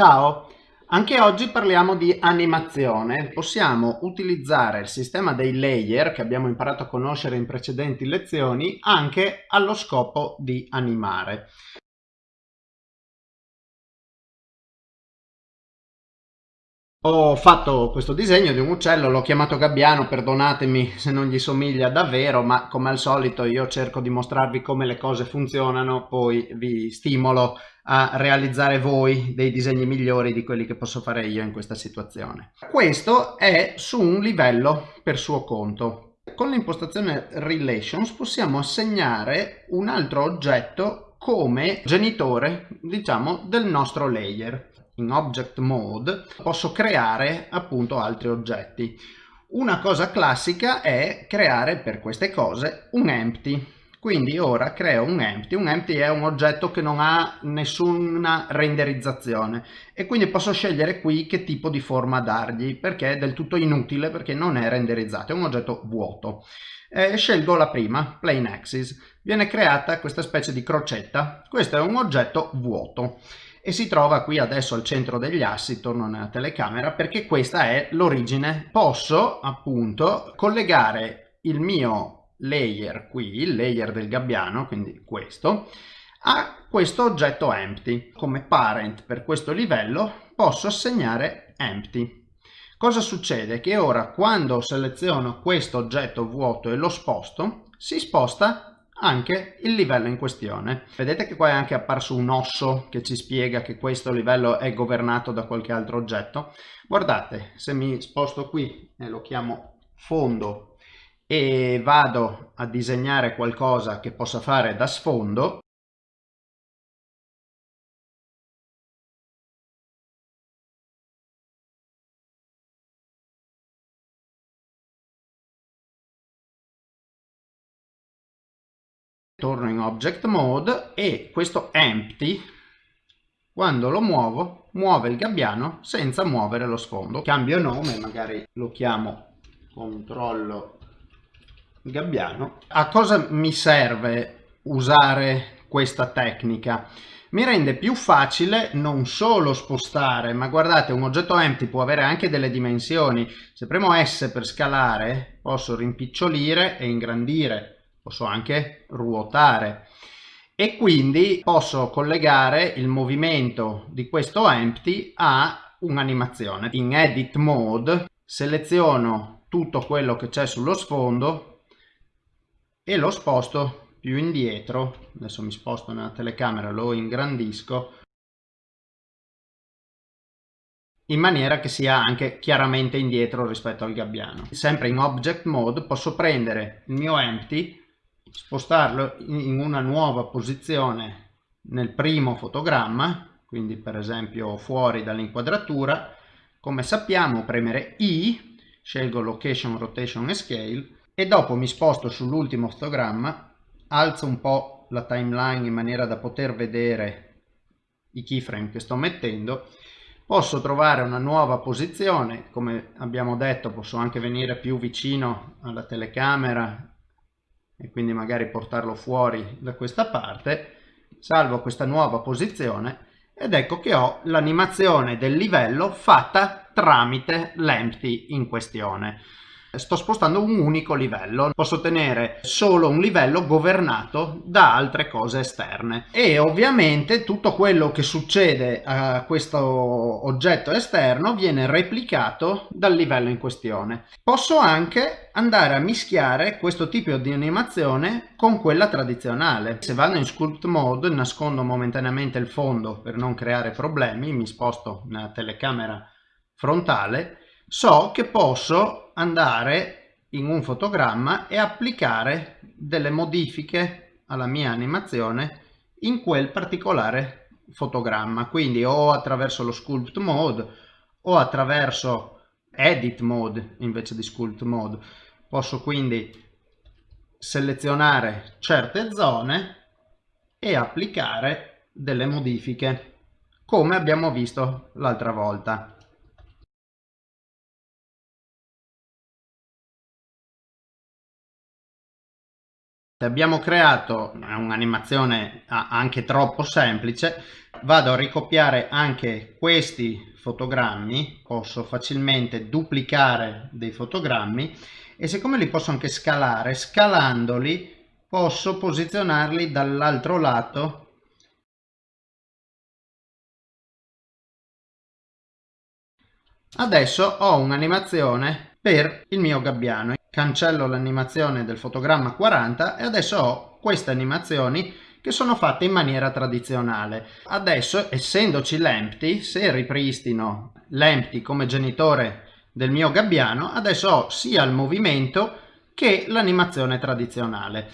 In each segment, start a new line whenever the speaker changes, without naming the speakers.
Ciao! Anche oggi parliamo di animazione. Possiamo utilizzare il sistema dei layer che abbiamo imparato a conoscere in precedenti lezioni anche allo scopo di animare. Ho fatto questo disegno di un uccello, l'ho chiamato gabbiano, perdonatemi se non gli somiglia davvero, ma come al solito io cerco di mostrarvi come le cose funzionano, poi vi stimolo a realizzare voi dei disegni migliori di quelli che posso fare io in questa situazione. Questo è su un livello per suo conto. Con l'impostazione Relations possiamo assegnare un altro oggetto come genitore, diciamo, del nostro layer in object mode posso creare appunto altri oggetti. Una cosa classica è creare per queste cose un empty. Quindi ora creo un empty. Un empty è un oggetto che non ha nessuna renderizzazione e quindi posso scegliere qui che tipo di forma dargli perché è del tutto inutile perché non è renderizzato, è un oggetto vuoto. Eh, scelgo la prima, plain axis. Viene creata questa specie di crocetta. Questo è un oggetto vuoto e si trova qui adesso al centro degli assi, torno nella telecamera, perché questa è l'origine. Posso appunto collegare il mio layer qui, il layer del gabbiano, quindi questo, a questo oggetto empty. Come parent per questo livello posso assegnare empty. Cosa succede? Che ora quando seleziono questo oggetto vuoto e lo sposto, si sposta anche il livello in questione. Vedete che qua è anche apparso un osso che ci spiega che questo livello è governato da qualche altro oggetto. Guardate, se mi sposto qui e lo chiamo fondo e vado a disegnare qualcosa che possa fare da sfondo, torno in object mode e questo empty quando lo muovo muove il gabbiano senza muovere lo sfondo. Cambio nome magari lo chiamo controllo gabbiano. A cosa mi serve usare questa tecnica? Mi rende più facile non solo spostare ma guardate un oggetto empty può avere anche delle dimensioni. Se premo S per scalare posso rimpicciolire e ingrandire posso anche ruotare. E quindi posso collegare il movimento di questo empty a un'animazione. In edit mode seleziono tutto quello che c'è sullo sfondo e lo sposto più indietro. Adesso mi sposto nella telecamera, lo ingrandisco in maniera che sia anche chiaramente indietro rispetto al gabbiano. Sempre in object mode posso prendere il mio empty spostarlo in una nuova posizione nel primo fotogramma, quindi per esempio fuori dall'inquadratura, come sappiamo premere I, scelgo Location, Rotation e Scale e dopo mi sposto sull'ultimo fotogramma, alzo un po' la timeline in maniera da poter vedere i keyframe che sto mettendo, posso trovare una nuova posizione, come abbiamo detto posso anche venire più vicino alla telecamera e quindi magari portarlo fuori da questa parte, salvo questa nuova posizione ed ecco che ho l'animazione del livello fatta tramite l'empty in questione sto spostando un unico livello. Posso ottenere solo un livello governato da altre cose esterne. E ovviamente tutto quello che succede a questo oggetto esterno viene replicato dal livello in questione. Posso anche andare a mischiare questo tipo di animazione con quella tradizionale. Se vado in sculpt mode nascondo momentaneamente il fondo per non creare problemi mi sposto nella telecamera frontale so che posso andare in un fotogramma e applicare delle modifiche alla mia animazione in quel particolare fotogramma. Quindi o attraverso lo sculpt mode o attraverso edit mode invece di sculpt mode. Posso quindi selezionare certe zone e applicare delle modifiche come abbiamo visto l'altra volta Abbiamo creato un'animazione anche troppo semplice, vado a ricopiare anche questi fotogrammi, posso facilmente duplicare dei fotogrammi e siccome li posso anche scalare, scalandoli posso posizionarli dall'altro lato Adesso ho un'animazione per il mio gabbiano. Cancello l'animazione del fotogramma 40 e adesso ho queste animazioni che sono fatte in maniera tradizionale. Adesso, essendoci l'empty, se ripristino l'empty come genitore del mio gabbiano, adesso ho sia il movimento che l'animazione tradizionale.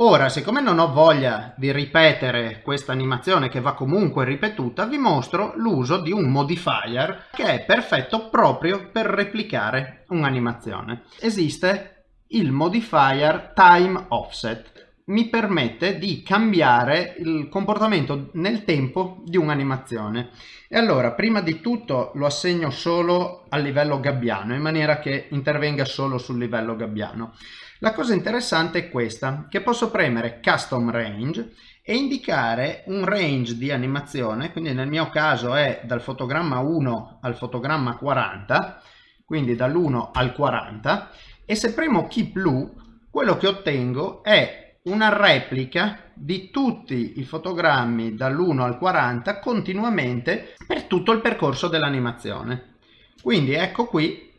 Ora, siccome non ho voglia di ripetere questa animazione che va comunque ripetuta, vi mostro l'uso di un modifier che è perfetto proprio per replicare un'animazione. Esiste il modifier time offset. Mi permette di cambiare il comportamento nel tempo di un'animazione. E allora, prima di tutto lo assegno solo al livello gabbiano, in maniera che intervenga solo sul livello gabbiano. La cosa interessante è questa, che posso premere Custom Range e indicare un range di animazione, quindi nel mio caso è dal fotogramma 1 al fotogramma 40, quindi dall'1 al 40, e se premo Keep Loop, quello che ottengo è una replica di tutti i fotogrammi dall'1 al 40 continuamente per tutto il percorso dell'animazione. Quindi ecco qui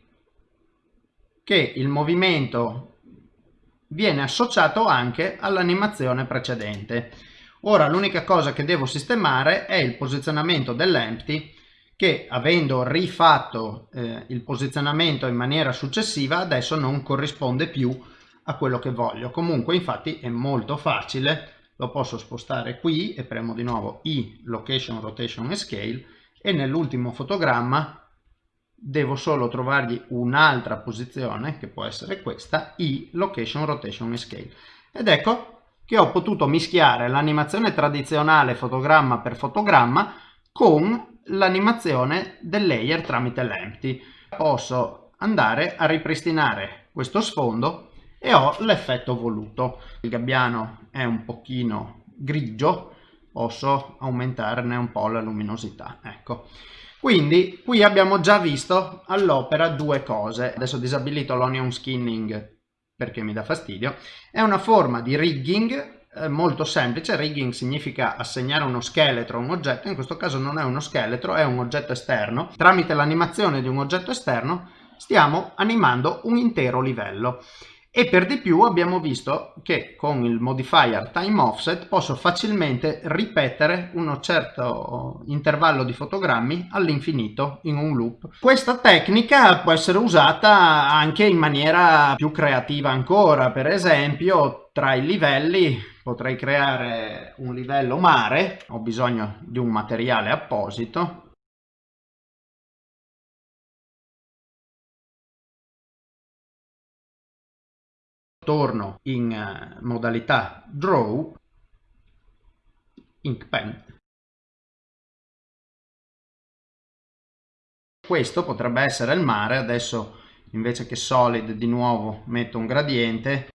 che il movimento viene associato anche all'animazione precedente. Ora l'unica cosa che devo sistemare è il posizionamento dell'empty che avendo rifatto eh, il posizionamento in maniera successiva adesso non corrisponde più a quello che voglio. Comunque infatti è molto facile, lo posso spostare qui e premo di nuovo I, Location, Rotation e Scale e nell'ultimo fotogramma devo solo trovargli un'altra posizione che può essere questa i location rotation e scale. Ed ecco che ho potuto mischiare l'animazione tradizionale fotogramma per fotogramma con l'animazione del layer tramite l'empty. Posso andare a ripristinare questo sfondo e ho l'effetto voluto. Il gabbiano è un pochino grigio posso aumentarne un po' la luminosità ecco quindi qui abbiamo già visto all'opera due cose. Adesso ho disabilito l'onion skinning perché mi dà fastidio. È una forma di rigging eh, molto semplice. Rigging significa assegnare uno scheletro a un oggetto. In questo caso non è uno scheletro, è un oggetto esterno. Tramite l'animazione di un oggetto esterno stiamo animando un intero livello e per di più abbiamo visto che con il modifier time offset posso facilmente ripetere uno certo intervallo di fotogrammi all'infinito in un loop. Questa tecnica può essere usata anche in maniera più creativa ancora, per esempio tra i livelli potrei creare un livello mare, ho bisogno di un materiale apposito, torno in eh, modalità draw ink pen. Questo potrebbe essere il mare adesso invece che solid di nuovo metto un gradiente.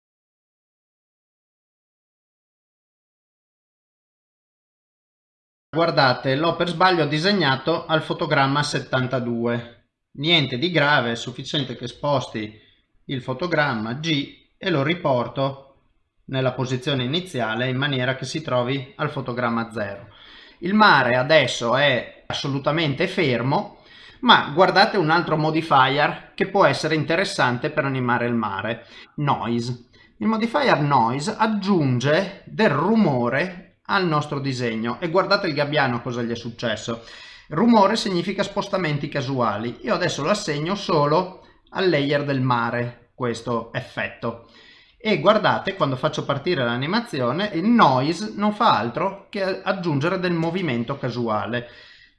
Guardate l'ho per sbaglio disegnato al fotogramma 72 niente di grave è sufficiente che sposti il fotogramma G e lo riporto nella posizione iniziale in maniera che si trovi al fotogramma 0. Il mare adesso è assolutamente fermo, ma guardate un altro modifier che può essere interessante per animare il mare, noise. Il modifier noise aggiunge del rumore al nostro disegno e guardate il gabbiano cosa gli è successo. Rumore significa spostamenti casuali. Io adesso lo assegno solo al layer del mare, questo effetto. E guardate quando faccio partire l'animazione il noise non fa altro che aggiungere del movimento casuale.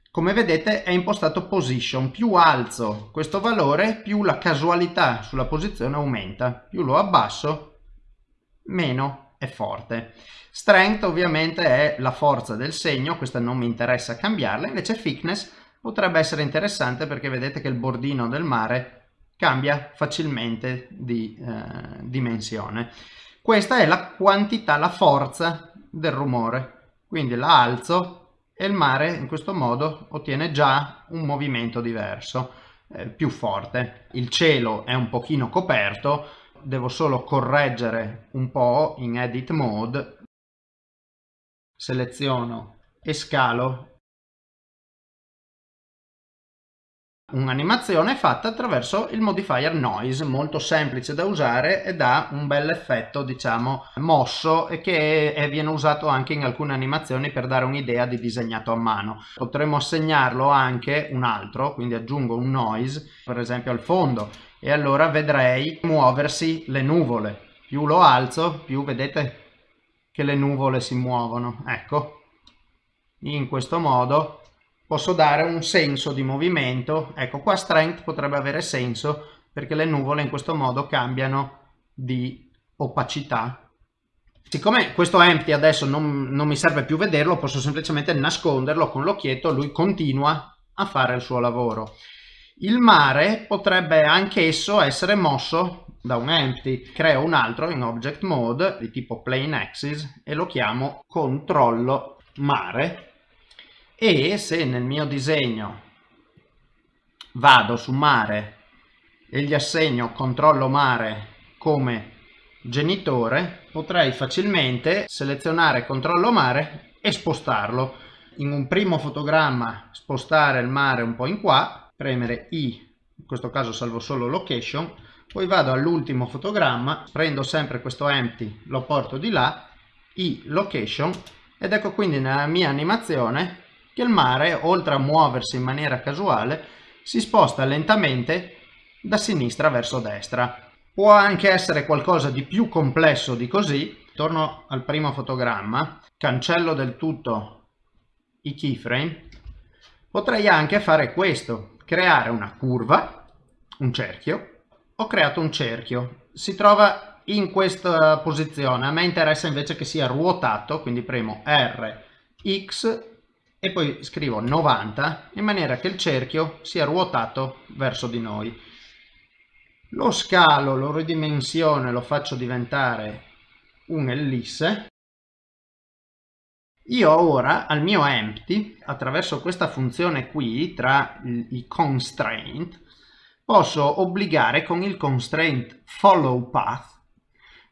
Come vedete è impostato position. Più alzo questo valore più la casualità sulla posizione aumenta. Più lo abbasso meno è forte. Strength ovviamente è la forza del segno questa non mi interessa cambiarla. Invece thickness potrebbe essere interessante perché vedete che il bordino del mare cambia facilmente di eh, dimensione. questa è la quantità, la forza del rumore. Quindi la alzo e il mare in questo modo ottiene già un movimento diverso, eh, più forte. Il cielo è un pochino coperto, devo solo correggere un po' in edit mode, seleziono e scalo un'animazione fatta attraverso il modifier noise molto semplice da usare e dà un bel effetto diciamo mosso e che è, viene usato anche in alcune animazioni per dare un'idea di disegnato a mano. Potremmo assegnarlo anche un altro quindi aggiungo un noise per esempio al fondo. E allora vedrei muoversi le nuvole. Più lo alzo più vedete che le nuvole si muovono. Ecco. In questo modo posso dare un senso di movimento. Ecco, qua strength potrebbe avere senso perché le nuvole in questo modo cambiano di opacità. Siccome questo empty adesso non, non mi serve più vederlo, posso semplicemente nasconderlo con l'occhietto, lui continua a fare il suo lavoro. Il mare potrebbe anch'esso essere mosso da un empty. Creo un altro in object mode di tipo plane axis e lo chiamo controllo mare e se nel mio disegno vado su mare e gli assegno controllo mare come genitore potrei facilmente selezionare controllo mare e spostarlo. In un primo fotogramma spostare il mare un po' in qua premere i in questo caso salvo solo location poi vado all'ultimo fotogramma prendo sempre questo empty lo porto di là i location ed ecco quindi nella mia animazione che il mare, oltre a muoversi in maniera casuale, si sposta lentamente da sinistra verso destra. Può anche essere qualcosa di più complesso di così. Torno al primo fotogramma, cancello del tutto i keyframe. Potrei anche fare questo, creare una curva, un cerchio. Ho creato un cerchio, si trova in questa posizione. A me interessa invece che sia ruotato, quindi premo R, X e poi scrivo 90 in maniera che il cerchio sia ruotato verso di noi. Lo scalo, lo ridimensione, lo faccio diventare un'ellisse. Io ora al mio empty, attraverso questa funzione qui, tra i constraint, posso obbligare con il constraint follow path,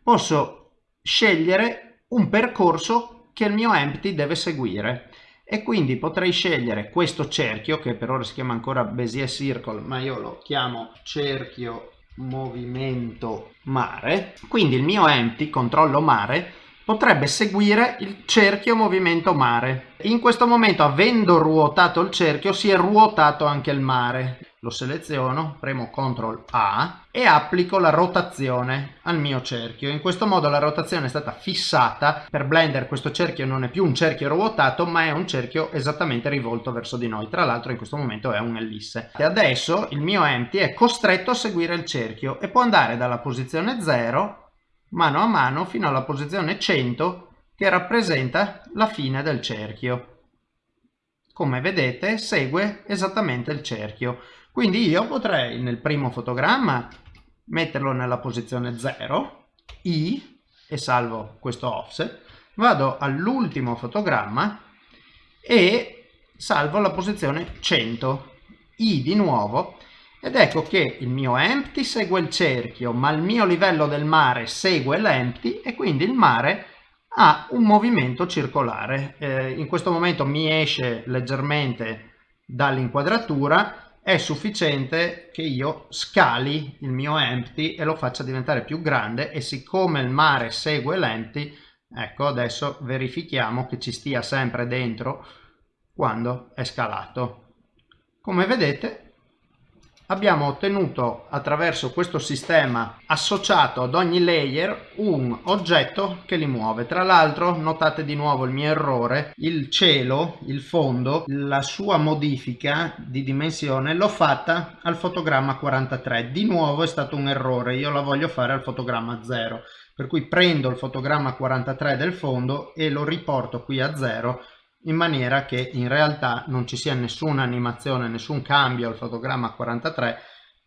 posso scegliere un percorso che il mio empty deve seguire e quindi potrei scegliere questo cerchio che per ora si chiama ancora Bezier Circle ma io lo chiamo cerchio movimento mare. Quindi il mio empty controllo mare potrebbe seguire il cerchio movimento mare. In questo momento avendo ruotato il cerchio si è ruotato anche il mare lo seleziono, premo CTRL A e applico la rotazione al mio cerchio. In questo modo la rotazione è stata fissata, per Blender questo cerchio non è più un cerchio ruotato ma è un cerchio esattamente rivolto verso di noi, tra l'altro in questo momento è un'ellisse. E adesso il mio empty è costretto a seguire il cerchio e può andare dalla posizione 0 mano a mano fino alla posizione 100 che rappresenta la fine del cerchio. Come vedete segue esattamente il cerchio. Quindi io potrei nel primo fotogramma metterlo nella posizione 0, I, e salvo questo offset, vado all'ultimo fotogramma e salvo la posizione 100, I di nuovo, ed ecco che il mio empty segue il cerchio, ma il mio livello del mare segue l'empty e quindi il mare ha un movimento circolare. Eh, in questo momento mi esce leggermente dall'inquadratura, è sufficiente che io scali il mio empty e lo faccia diventare più grande e siccome il mare segue l'empty ecco adesso verifichiamo che ci stia sempre dentro quando è scalato. Come vedete abbiamo ottenuto attraverso questo sistema associato ad ogni layer un oggetto che li muove. Tra l'altro notate di nuovo il mio errore, il cielo, il fondo, la sua modifica di dimensione l'ho fatta al fotogramma 43. Di nuovo è stato un errore, io la voglio fare al fotogramma 0. Per cui prendo il fotogramma 43 del fondo e lo riporto qui a 0 in maniera che in realtà non ci sia nessuna animazione, nessun cambio al fotogramma 43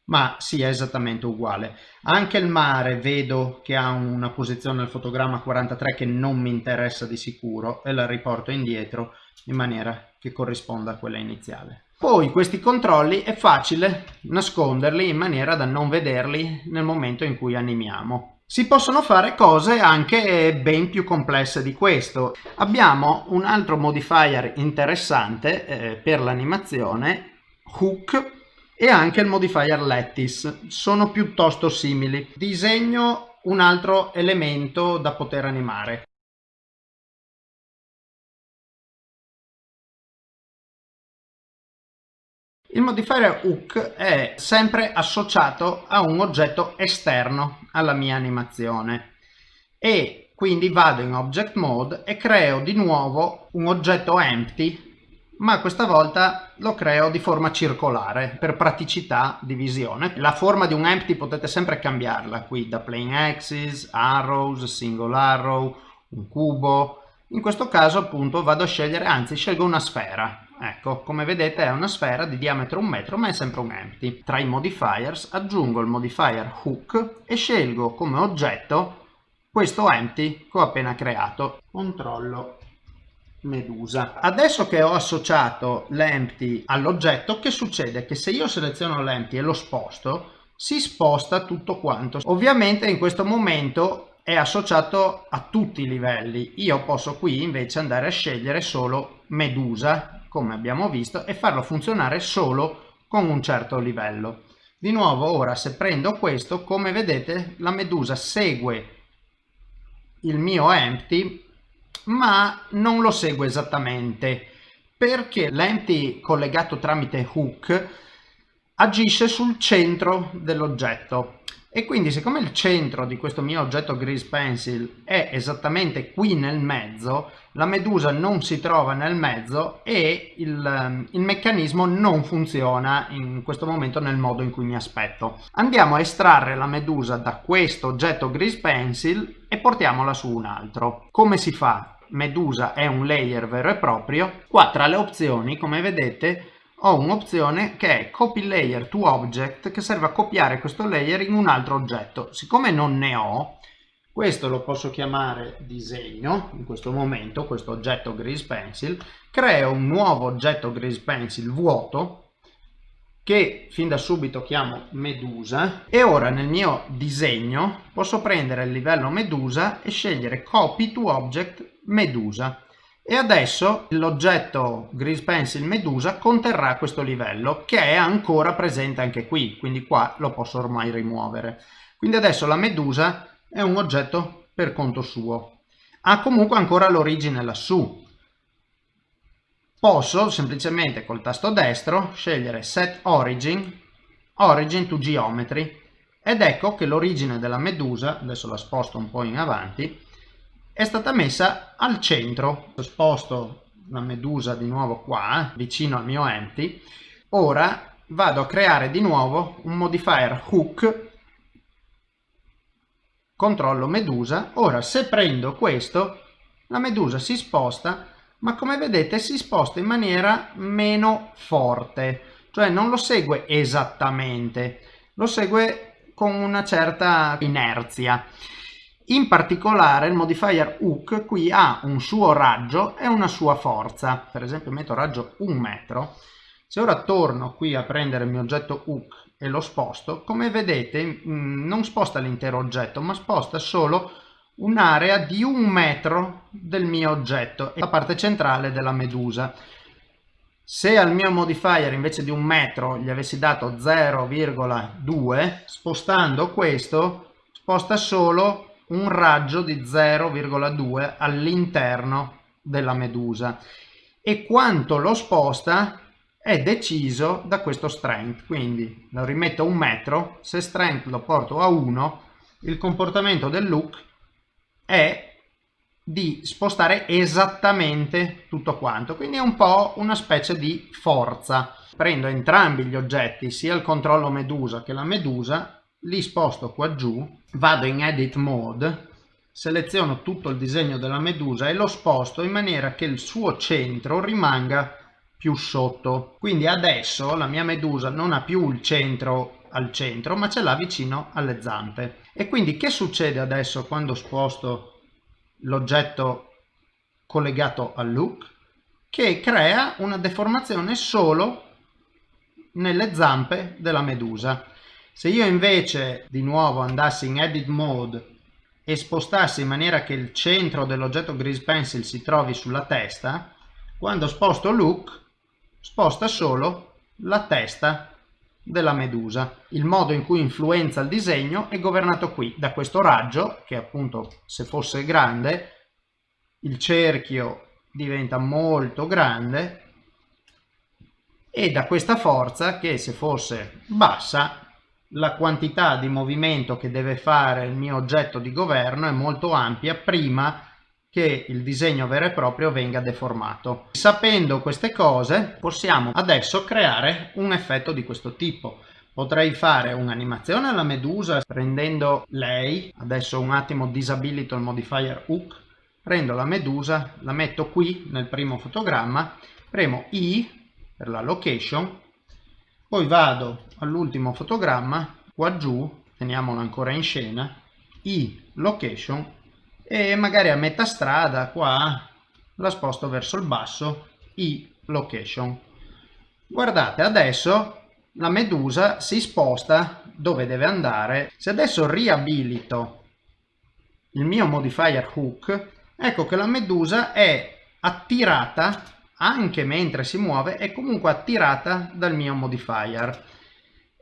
ma sia esattamente uguale. Anche il mare vedo che ha una posizione nel fotogramma 43 che non mi interessa di sicuro e la riporto indietro in maniera che corrisponda a quella iniziale. Poi questi controlli è facile nasconderli in maniera da non vederli nel momento in cui animiamo. Si possono fare cose anche ben più complesse di questo. Abbiamo un altro modifier interessante eh, per l'animazione, hook, e anche il modifier lattice. Sono piuttosto simili. Disegno un altro elemento da poter animare. Il modifier hook è sempre associato a un oggetto esterno alla mia animazione e quindi vado in object mode e creo di nuovo un oggetto empty ma questa volta lo creo di forma circolare per praticità di visione. La forma di un empty potete sempre cambiarla qui da plane axis, arrows, single arrow, un cubo. In questo caso appunto vado a scegliere, anzi scelgo una sfera Ecco, come vedete è una sfera di diametro un metro ma è sempre un empty. Tra i modifiers aggiungo il modifier hook e scelgo come oggetto questo empty che ho appena creato. Controllo medusa. Adesso che ho associato l'empty all'oggetto, che succede? Che se io seleziono l'empty e lo sposto, si sposta tutto quanto. Ovviamente in questo momento è associato a tutti i livelli. Io posso qui invece andare a scegliere solo medusa come abbiamo visto, e farlo funzionare solo con un certo livello. Di nuovo ora se prendo questo, come vedete la medusa segue il mio empty, ma non lo segue esattamente, perché l'empty collegato tramite hook agisce sul centro dell'oggetto e quindi siccome il centro di questo mio oggetto grease pencil è esattamente qui nel mezzo la medusa non si trova nel mezzo e il, ehm, il, meccanismo non funziona in questo momento nel modo in cui mi aspetto. Andiamo a estrarre la medusa da questo oggetto grease pencil e portiamola su un altro. Come si fa? medusa è un layer vero e proprio. Qua tra le opzioni come vedete ho un'opzione che è copy layer to object che serve a copiare questo layer in un altro oggetto. Siccome non ne ho, questo lo posso chiamare disegno in questo momento, questo oggetto grease pencil, creo un nuovo oggetto grease pencil vuoto che fin da subito chiamo medusa e ora nel mio disegno posso prendere il livello medusa e scegliere copy to object medusa e adesso l'oggetto Grease Pencil Medusa conterrà questo livello che è ancora presente anche qui, quindi qua lo posso ormai rimuovere. Quindi adesso la Medusa è un oggetto per conto suo. Ha comunque ancora l'origine lassù. Posso semplicemente col tasto destro scegliere Set Origin, Origin to Geometry ed ecco che l'origine della Medusa, adesso la sposto un po' in avanti, è stata messa al centro. Sposto la medusa di nuovo qua, vicino al mio empty. Ora vado a creare di nuovo un modifier hook controllo medusa. Ora se prendo questo, la medusa si sposta, ma come vedete si sposta in maniera meno forte, cioè non lo segue esattamente, lo segue con una certa inerzia. In particolare il modifier hook qui ha un suo raggio e una sua forza. Per esempio metto raggio 1 metro. Se ora torno qui a prendere il mio oggetto hook e lo sposto, come vedete mm, non sposta l'intero oggetto, ma sposta solo un'area di un metro del mio oggetto, la parte centrale della medusa. Se al mio modifier invece di un metro gli avessi dato 0,2, spostando questo, sposta solo un raggio di 0,2 all'interno della medusa. E quanto lo sposta è deciso da questo strength. Quindi lo rimetto a un metro se strength lo porto a 1 il comportamento del look è di spostare esattamente tutto quanto. Quindi è un po' una specie di forza. Prendo entrambi gli oggetti sia il controllo medusa che la medusa li sposto qua giù, vado in edit mode, seleziono tutto il disegno della medusa e lo sposto in maniera che il suo centro rimanga più sotto. Quindi adesso la mia medusa non ha più il centro al centro ma ce l'ha vicino alle zampe. E quindi che succede adesso quando sposto l'oggetto collegato al look? Che crea una deformazione solo nelle zampe della medusa se io invece di nuovo andassi in edit mode e spostassi in maniera che il centro dell'oggetto grease pencil si trovi sulla testa quando sposto look sposta solo la testa della medusa. Il modo in cui influenza il disegno è governato qui da questo raggio che appunto se fosse grande il cerchio diventa molto grande e da questa forza che se fosse bassa la quantità di movimento che deve fare il mio oggetto di governo è molto ampia prima che il disegno vero e proprio venga deformato. Sapendo queste cose possiamo adesso creare un effetto di questo tipo. Potrei fare un'animazione alla medusa prendendo lei, adesso un attimo disabilito il modifier hook, prendo la medusa, la metto qui nel primo fotogramma, premo I per la location, poi vado all'ultimo fotogramma, qua giù, teniamolo ancora in scena, I location e magari a metà strada qua la sposto verso il basso i location. Guardate adesso la medusa si sposta dove deve andare. Se adesso riabilito il mio modifier hook ecco che la medusa è attirata anche mentre si muove è comunque attirata dal mio modifier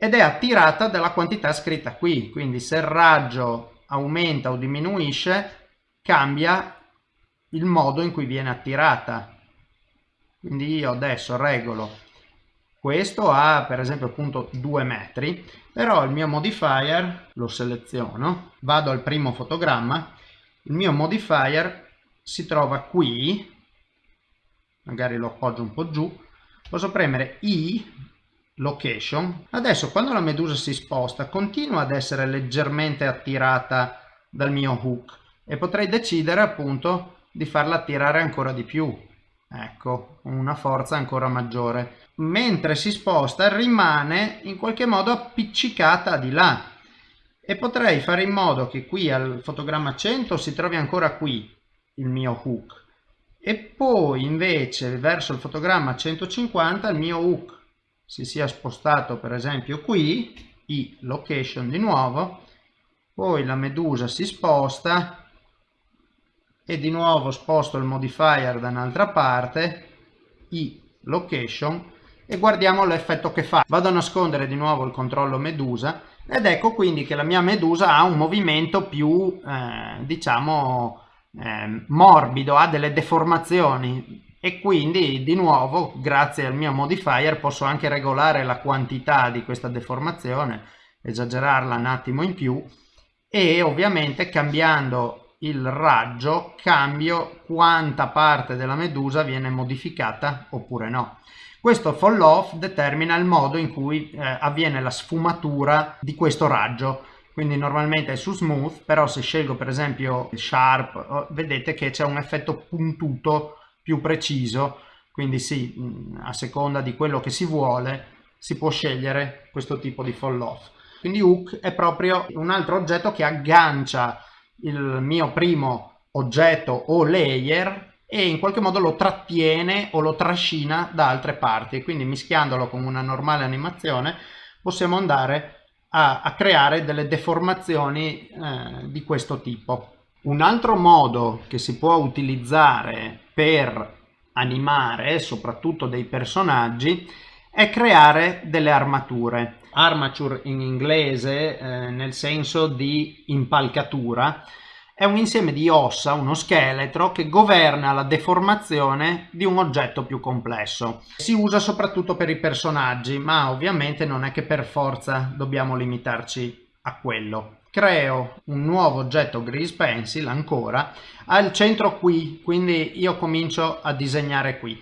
ed è attirata dalla quantità scritta qui. Quindi se il raggio aumenta o diminuisce cambia il modo in cui viene attirata. Quindi io adesso regolo questo a per esempio appunto 2 metri però il mio modifier lo seleziono vado al primo fotogramma il mio modifier si trova qui magari lo appoggio un po' giù posso premere i location. Adesso quando la medusa si sposta continua ad essere leggermente attirata dal mio hook e potrei decidere appunto di farla attirare ancora di più. Ecco una forza ancora maggiore. Mentre si sposta rimane in qualche modo appiccicata di là. E potrei fare in modo che qui al fotogramma 100 si trovi ancora qui il mio hook. E poi invece verso il fotogramma 150 il mio hook si sia spostato per esempio qui i location di nuovo poi la medusa si sposta e di nuovo sposto il modifier da un'altra parte i location e guardiamo l'effetto che fa. Vado a nascondere di nuovo il controllo medusa ed ecco quindi che la mia medusa ha un movimento più eh, diciamo eh, morbido ha delle deformazioni e quindi di nuovo grazie al mio modifier posso anche regolare la quantità di questa deformazione esagerarla un attimo in più e ovviamente cambiando il raggio cambio quanta parte della medusa viene modificata oppure no. Questo fall off determina il modo in cui eh, avviene la sfumatura di questo raggio. Quindi normalmente è su smooth, però se scelgo per esempio sharp, oh, vedete che c'è un effetto puntuto più preciso. Quindi sì, mm, a seconda di quello che si vuole, si può scegliere questo tipo di fall off. Quindi hook è proprio un altro oggetto che aggancia il mio primo oggetto o layer e in qualche modo lo trattiene o lo trascina da altre parti quindi mischiandolo con una normale animazione possiamo andare a, a creare delle deformazioni eh, di questo tipo un altro modo che si può utilizzare per animare soprattutto dei personaggi è creare delle armature armature in inglese eh, nel senso di impalcatura è un insieme di ossa, uno scheletro, che governa la deformazione di un oggetto più complesso. Si usa soprattutto per i personaggi, ma ovviamente non è che per forza dobbiamo limitarci a quello. Creo un nuovo oggetto Grease Pencil ancora al centro qui, quindi io comincio a disegnare qui.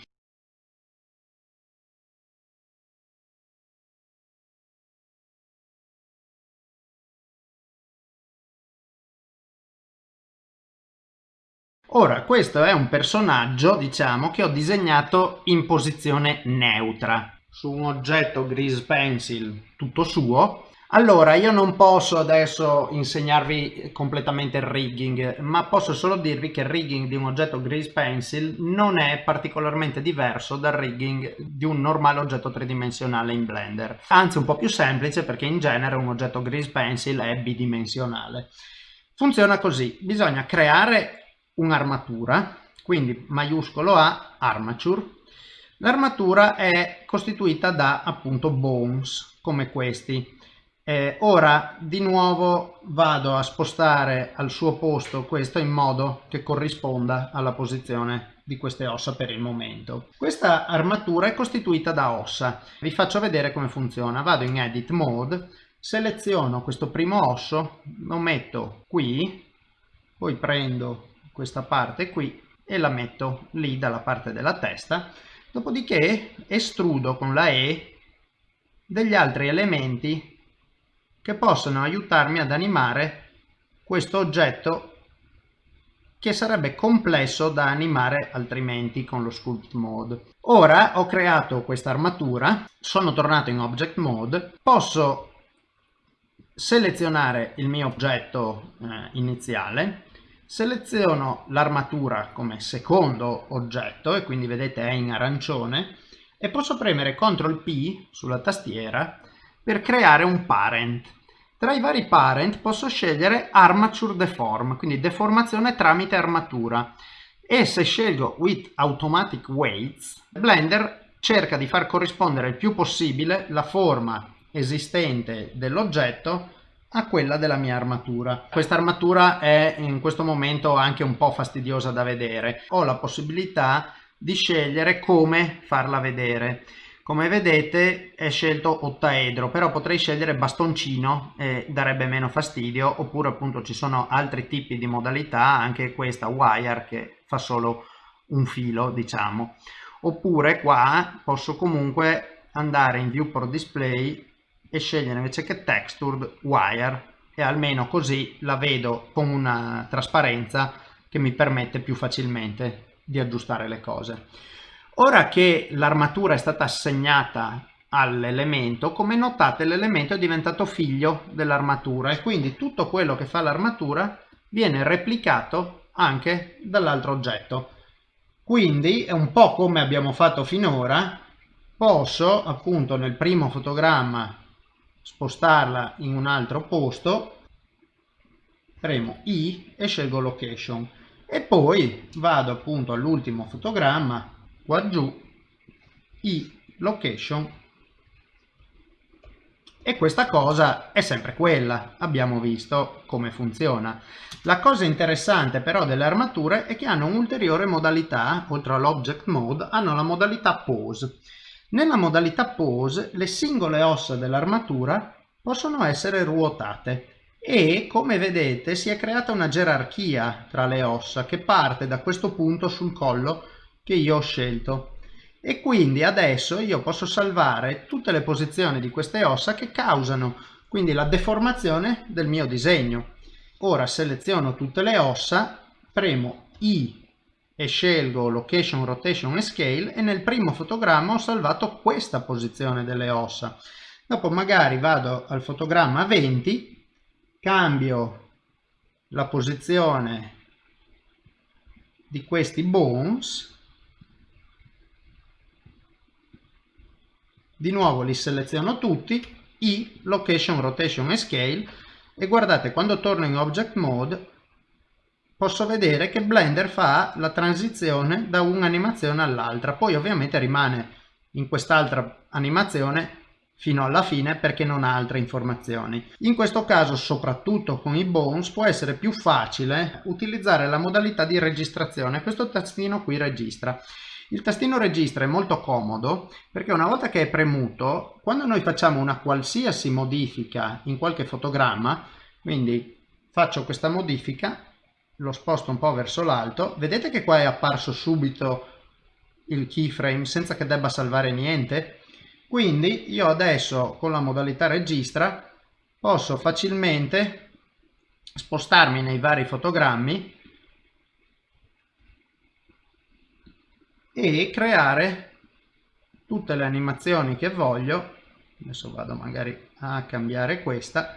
Ora, questo è un personaggio, diciamo, che ho disegnato in posizione neutra su un oggetto grease pencil tutto suo. Allora, io non posso adesso insegnarvi completamente il rigging, ma posso solo dirvi che il rigging di un oggetto Grease Pencil non è particolarmente diverso dal rigging di un normale oggetto tridimensionale in Blender. Anzi, un po' più semplice perché in genere un oggetto Grease Pencil è bidimensionale. Funziona così, bisogna creare un'armatura, quindi maiuscolo A, armature. L'armatura è costituita da appunto bones, come questi eh, ora di nuovo vado a spostare al suo posto questo in modo che corrisponda alla posizione di queste ossa per il momento. Questa armatura è costituita da ossa. Vi faccio vedere come funziona. Vado in Edit Mode, seleziono questo primo osso, lo metto qui, poi prendo questa parte qui e la metto lì dalla parte della testa. Dopodiché estrudo con la E degli altri elementi che possono aiutarmi ad animare questo oggetto che sarebbe complesso da animare altrimenti con lo sculpt mode. Ora ho creato questa armatura, sono tornato in object mode, posso selezionare il mio oggetto eh, iniziale, seleziono l'armatura come secondo oggetto e quindi vedete è in arancione e posso premere CTRL P sulla tastiera per creare un parent. Tra i vari parent posso scegliere Armature Deform, quindi deformazione tramite armatura. E se scelgo With Automatic Weights, Blender cerca di far corrispondere il più possibile la forma esistente dell'oggetto a quella della mia armatura. Questa armatura è in questo momento anche un po' fastidiosa da vedere. Ho la possibilità di scegliere come farla vedere. Come vedete è scelto ottaedro, però potrei scegliere bastoncino e darebbe meno fastidio, oppure appunto ci sono altri tipi di modalità, anche questa wire che fa solo un filo, diciamo. Oppure qua posso comunque andare in viewport display e scegliere invece che textured wire e almeno così la vedo con una trasparenza che mi permette più facilmente di aggiustare le cose. Ora che l'armatura è stata assegnata all'elemento, come notate l'elemento è diventato figlio dell'armatura e quindi tutto quello che fa l'armatura viene replicato anche dall'altro oggetto. Quindi è un po' come abbiamo fatto finora, posso appunto nel primo fotogramma spostarla in un altro posto, premo I e scelgo location. E poi vado appunto all'ultimo fotogramma giù i location e questa cosa è sempre quella, abbiamo visto come funziona. La cosa interessante però delle armature è che hanno un'ulteriore modalità, oltre all'object mode, hanno la modalità pose. Nella modalità pose le singole ossa dell'armatura possono essere ruotate e come vedete si è creata una gerarchia tra le ossa che parte da questo punto sul collo che io ho scelto e quindi adesso io posso salvare tutte le posizioni di queste ossa che causano quindi la deformazione del mio disegno. Ora seleziono tutte le ossa, premo I e scelgo Location, Rotation e Scale e nel primo fotogramma ho salvato questa posizione delle ossa. Dopo magari vado al fotogramma 20, cambio la posizione di questi bones di nuovo li seleziono tutti i location rotation e scale e guardate quando torno in object mode posso vedere che blender fa la transizione da un'animazione all'altra poi ovviamente rimane in quest'altra animazione fino alla fine perché non ha altre informazioni. In questo caso, soprattutto con i bones, può essere più facile utilizzare la modalità di registrazione. Questo tastino qui registra. Il tastino registra è molto comodo perché una volta che è premuto, quando noi facciamo una qualsiasi modifica in qualche fotogramma, quindi faccio questa modifica, lo sposto un po' verso l'alto, vedete che qua è apparso subito il keyframe senza che debba salvare niente? Quindi io adesso con la modalità registra posso facilmente spostarmi nei vari fotogrammi e creare tutte le animazioni che voglio. Adesso vado magari a cambiare questa.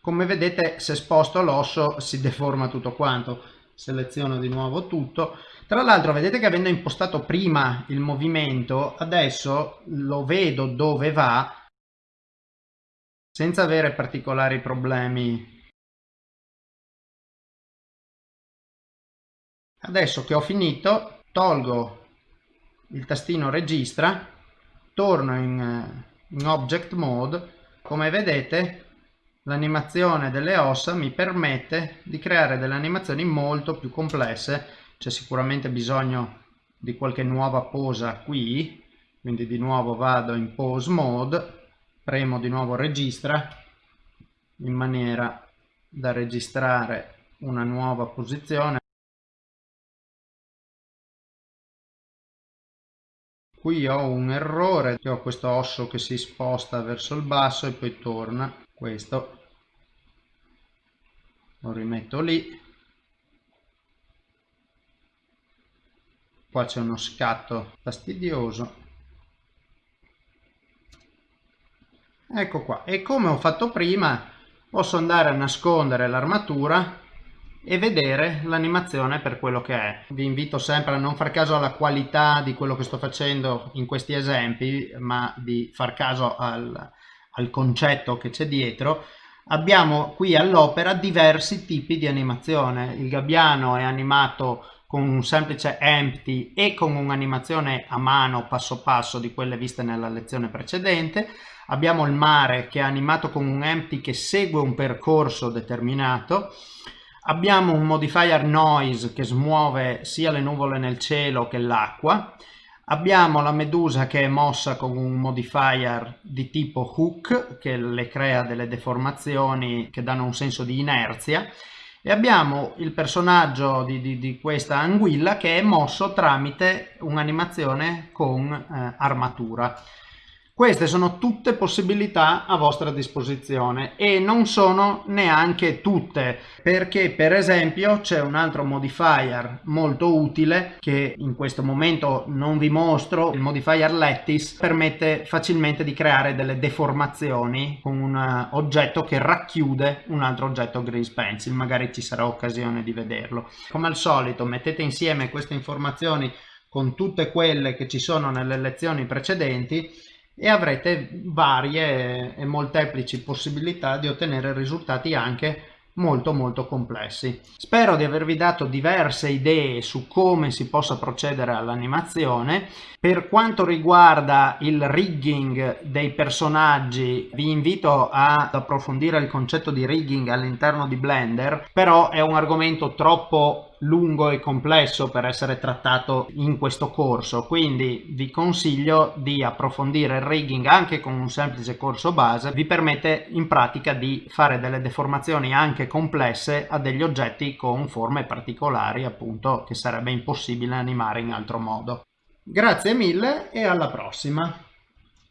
Come vedete se sposto l'osso si deforma tutto quanto. Seleziono di nuovo tutto. Tra l'altro vedete che avendo impostato prima il movimento adesso lo vedo dove va senza avere particolari problemi adesso che ho finito tolgo il tastino registra torno in, in object mode. Come vedete l'animazione delle ossa mi permette di creare delle animazioni molto più complesse. C'è sicuramente bisogno di qualche nuova posa qui quindi di nuovo vado in pose mode premo di nuovo registra in maniera da registrare una nuova posizione qui ho un errore che ho questo osso che si sposta verso il basso e poi torna. Questo lo rimetto lì. Qua c'è uno scatto fastidioso. Ecco qua. E come ho fatto prima posso andare a nascondere l'armatura e vedere l'animazione per quello che è. Vi invito sempre a non far caso alla qualità di quello che sto facendo in questi esempi, ma di far caso al, al concetto che c'è dietro. Abbiamo qui all'opera diversi tipi di animazione. Il gabbiano è animato con un semplice empty e con un'animazione a mano passo passo di quelle viste nella lezione precedente. Abbiamo il mare che è animato con un empty che segue un percorso determinato Abbiamo un modifier noise che smuove sia le nuvole nel cielo che l'acqua. Abbiamo la medusa che è mossa con un modifier di tipo hook che le crea delle deformazioni che danno un senso di inerzia e abbiamo il personaggio di, di, di questa anguilla che è mosso tramite un'animazione con eh, armatura. Queste sono tutte possibilità a vostra disposizione e non sono neanche tutte perché per esempio c'è un altro modifier molto utile che in questo momento non vi mostro, il modifier Lattice permette facilmente di creare delle deformazioni con un eh, oggetto che racchiude un altro oggetto Grease Pencil, magari ci sarà occasione di vederlo. Come al solito mettete insieme queste informazioni con tutte quelle che ci sono nelle lezioni precedenti e avrete varie e molteplici possibilità di ottenere risultati anche molto molto complessi. Spero di avervi dato diverse idee su come si possa procedere all'animazione. Per quanto riguarda il rigging dei personaggi vi invito ad approfondire il concetto di rigging all'interno di Blender, però è un argomento troppo lungo e complesso per essere trattato in questo corso. Quindi vi consiglio di approfondire il rigging anche con un semplice corso base. Vi permette in pratica di fare delle deformazioni anche complesse a degli oggetti con forme particolari appunto che sarebbe impossibile animare in altro modo. Grazie mille e alla prossima